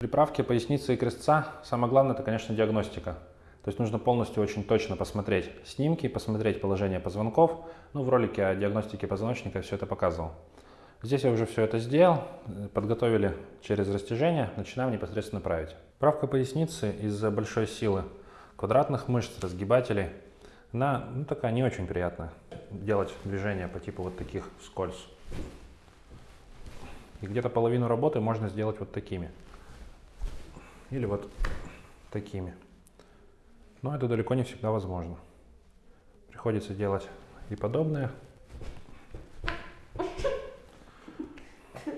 При правке поясницы и крестца самое главное это, конечно, диагностика. То есть нужно полностью очень точно посмотреть снимки, посмотреть положение позвонков. Ну, в ролике о диагностике позвоночника все это показывал. Здесь я уже все это сделал, подготовили через растяжение, начинаем непосредственно править. Правка поясницы из-за большой силы квадратных мышц, разгибателей, она ну, такая не очень приятная. Делать движения по типу вот таких вскользь. И где-то половину работы можно сделать вот такими или вот такими. Но это далеко не всегда возможно. Приходится делать и подобное.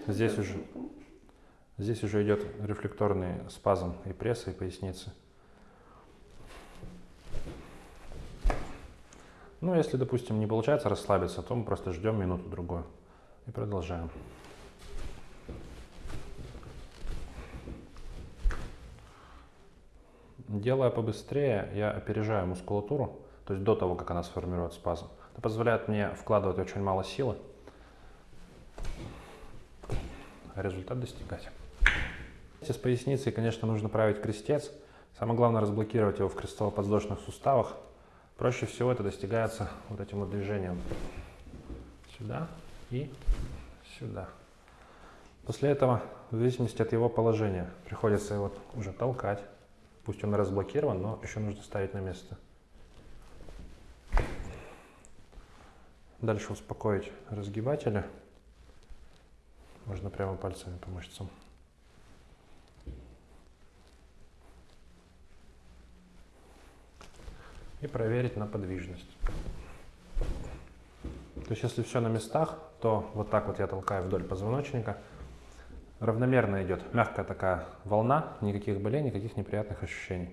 Здесь уже, здесь уже идет рефлекторный спазм и пресса, и поясницы. Ну, если, допустим, не получается расслабиться, то мы просто ждем минуту-другую и продолжаем. Делая побыстрее, я опережаю мускулатуру, то есть до того, как она сформирует спазм. Это позволяет мне вкладывать очень мало силы, а результат достигать. С поясницей, конечно, нужно править крестец. Самое главное разблокировать его в крестово-подвздошных суставах. Проще всего это достигается вот этим вот движением. Сюда и сюда. После этого, в зависимости от его положения, приходится его уже толкать. Пусть он разблокирован, но еще нужно ставить на место. Дальше успокоить разгибатели. Можно прямо пальцами по мышцам. И проверить на подвижность. То есть если все на местах, то вот так вот я толкаю вдоль позвоночника – равномерно идет, мягкая такая волна, никаких болей, никаких неприятных ощущений.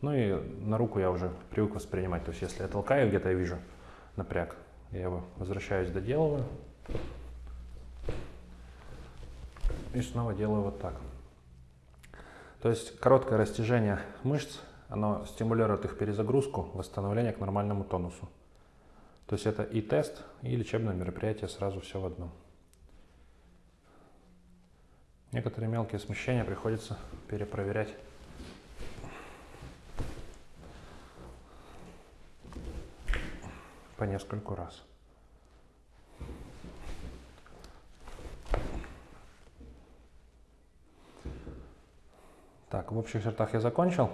Ну и на руку я уже привык воспринимать, то есть если я толкаю, где-то я вижу напряг, я его возвращаюсь, доделываю. И снова делаю вот так. То есть короткое растяжение мышц, оно стимулирует их перезагрузку, восстановление к нормальному тонусу. То есть это и тест, и лечебное мероприятие сразу все в одном. Некоторые мелкие смещения приходится перепроверять. по нескольку раз. Так, в общих чертах я закончил.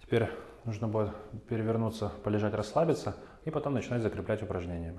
Теперь нужно будет перевернуться, полежать, расслабиться и потом начинать закреплять упражнениями.